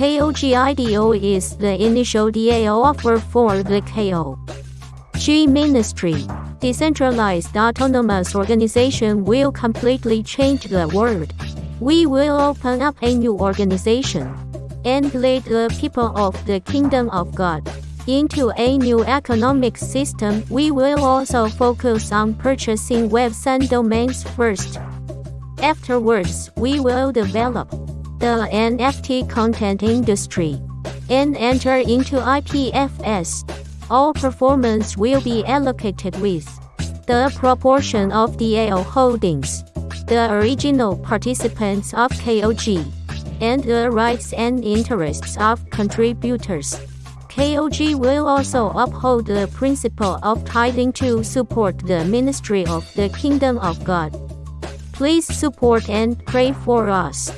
KOGIDO is the initial DAO offer for the KO. G Ministry, decentralized autonomous organization will completely change the world. We will open up a new organization and lead the people of the kingdom of God into a new economic system. We will also focus on purchasing website domains first. Afterwards, we will develop the NFT content industry and enter into IPFS. All performance will be allocated with the proportion of DAO holdings, the original participants of KOG, and the rights and interests of contributors. KOG will also uphold the principle of tithing to support the ministry of the kingdom of God. Please support and pray for us.